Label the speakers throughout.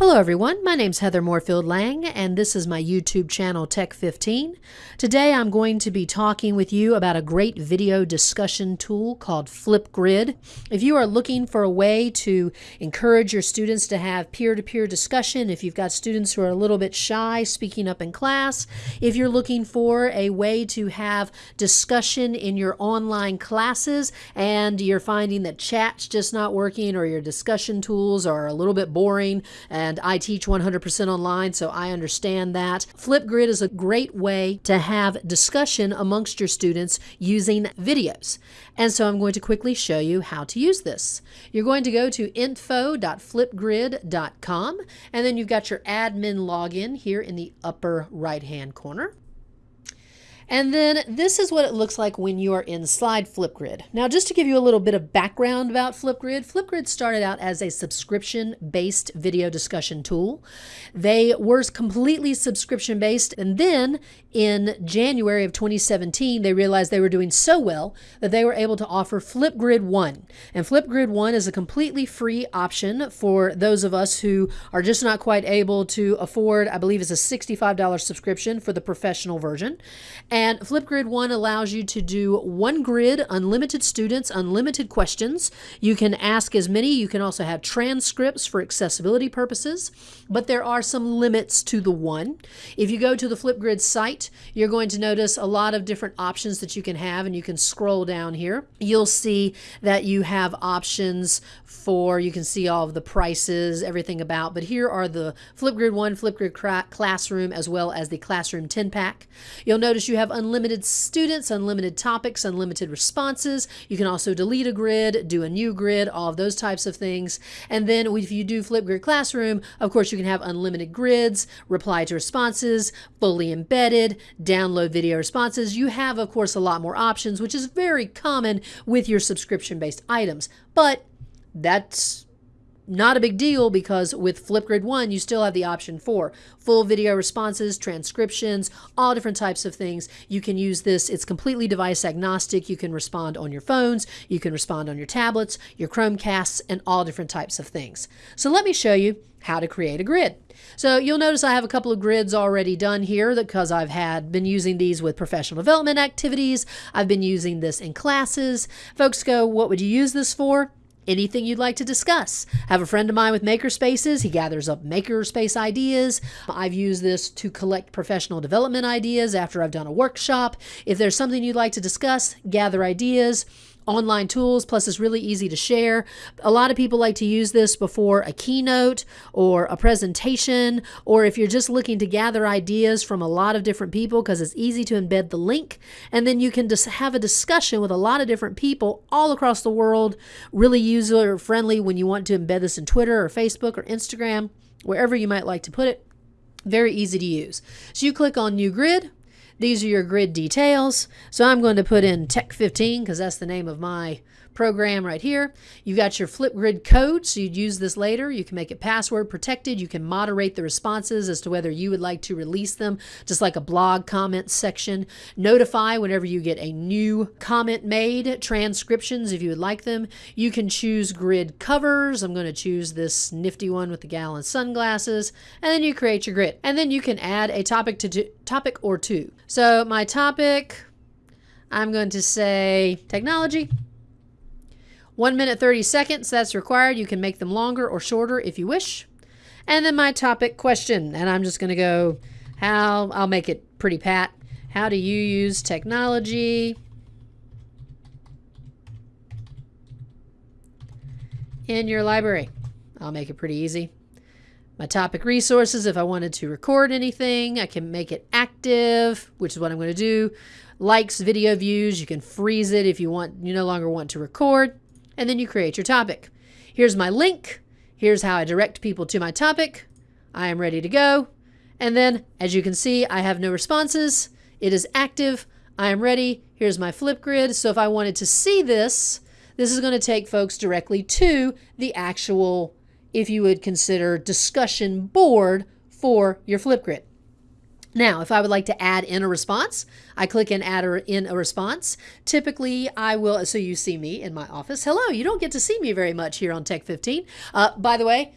Speaker 1: Hello everyone, my name's Heather Moorefield Lang and this is my YouTube channel Tech15. Today I'm going to be talking with you about a great video discussion tool called Flipgrid. If you are looking for a way to encourage your students to have peer-to-peer -peer discussion, if you've got students who are a little bit shy speaking up in class, if you're looking for a way to have discussion in your online classes and you're finding that chat's just not working or your discussion tools are a little bit boring and I teach 100% online, so I understand that. Flipgrid is a great way to have discussion amongst your students using videos. And so I'm going to quickly show you how to use this. You're going to go to info.flipgrid.com and then you've got your admin login here in the upper right hand corner. And then this is what it looks like when you are inside Flipgrid. Now, just to give you a little bit of background about Flipgrid, Flipgrid started out as a subscription-based video discussion tool. They were completely subscription-based, and then in January of 2017, they realized they were doing so well that they were able to offer Flipgrid One. And Flipgrid One is a completely free option for those of us who are just not quite able to afford, I believe it's a $65 subscription for the professional version. And Flipgrid 1 allows you to do one grid, unlimited students, unlimited questions. You can ask as many. You can also have transcripts for accessibility purposes, but there are some limits to the one. If you go to the Flipgrid site, you're going to notice a lot of different options that you can have, and you can scroll down here. You'll see that you have options for, you can see all of the prices, everything about, but here are the Flipgrid 1, Flipgrid Classroom, as well as the Classroom 10 pack. You'll notice you have have unlimited students, unlimited topics, unlimited responses. You can also delete a grid, do a new grid, all of those types of things. And then if you do Flipgrid Classroom, of course, you can have unlimited grids, reply to responses, fully embedded, download video responses. You have, of course, a lot more options, which is very common with your subscription-based items. But that's not a big deal because with Flipgrid 1, you still have the option for full video responses, transcriptions, all different types of things. You can use this. It's completely device agnostic. You can respond on your phones, you can respond on your tablets, your Chromecasts, and all different types of things. So let me show you how to create a grid. So you'll notice I have a couple of grids already done here because I've had been using these with professional development activities. I've been using this in classes. Folks go, what would you use this for? Anything you'd like to discuss. Have a friend of mine with makerspaces. He gathers up makerspace ideas. I've used this to collect professional development ideas after I've done a workshop. If there's something you'd like to discuss, gather ideas online tools, plus it's really easy to share. A lot of people like to use this before a keynote or a presentation, or if you're just looking to gather ideas from a lot of different people because it's easy to embed the link. And then you can just have a discussion with a lot of different people all across the world, really user friendly when you want to embed this in Twitter or Facebook or Instagram, wherever you might like to put it. Very easy to use. So you click on New Grid, these are your grid details. So I'm going to put in Tech 15 because that's the name of my program right here. You've got your Flipgrid code, so you'd use this later. You can make it password protected. You can moderate the responses as to whether you would like to release them, just like a blog comment section. Notify whenever you get a new comment made, transcriptions if you would like them. You can choose grid covers. I'm going to choose this nifty one with the gal and sunglasses, and then you create your grid. And then you can add a topic to topic or two. So my topic, I'm going to say technology. 1 minute 30 seconds, that's required. You can make them longer or shorter if you wish. And then my topic question, and I'm just going to go how, I'll make it pretty pat. How do you use technology in your library? I'll make it pretty easy. My topic resources, if I wanted to record anything, I can make it active, which is what I'm going to do. Likes, video views, you can freeze it if you want, you no longer want to record and then you create your topic. Here's my link. Here's how I direct people to my topic. I am ready to go. And then, as you can see, I have no responses. It is active. I am ready. Here's my Flipgrid. So if I wanted to see this, this is going to take folks directly to the actual, if you would consider, discussion board for your Flipgrid. Now, if I would like to add in a response, I click in add in a response. Typically, I will, so you see me in my office. Hello, you don't get to see me very much here on Tech 15. Uh, by the way,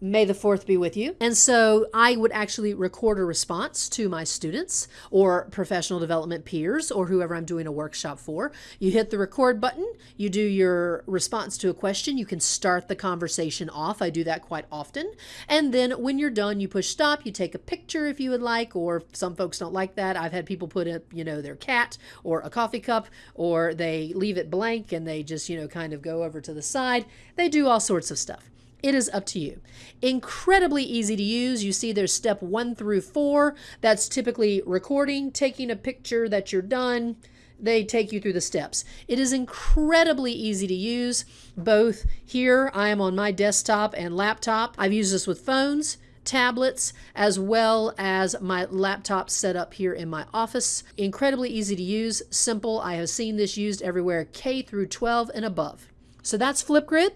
Speaker 1: May the 4th be with you. And so I would actually record a response to my students or professional development peers or whoever I'm doing a workshop for. You hit the record button, you do your response to a question, you can start the conversation off. I do that quite often. And then when you're done, you push stop, you take a picture if you would like, or some folks don't like that. I've had people put up, you know, their cat or a coffee cup, or they leave it blank and they just, you know, kind of go over to the side. They do all sorts of stuff. It is up to you. Incredibly easy to use. You see there's step one through four. That's typically recording, taking a picture that you're done. They take you through the steps. It is incredibly easy to use. Both here, I am on my desktop and laptop. I've used this with phones tablets as well as my laptop set up here in my office. Incredibly easy to use, simple. I have seen this used everywhere K through 12 and above. So that's Flipgrid.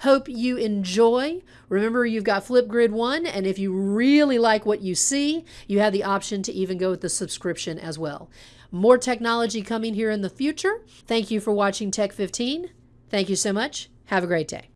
Speaker 1: Hope you enjoy. Remember, you've got Flipgrid 1, and if you really like what you see, you have the option to even go with the subscription as well. More technology coming here in the future. Thank you for watching Tech 15. Thank you so much. Have a great day.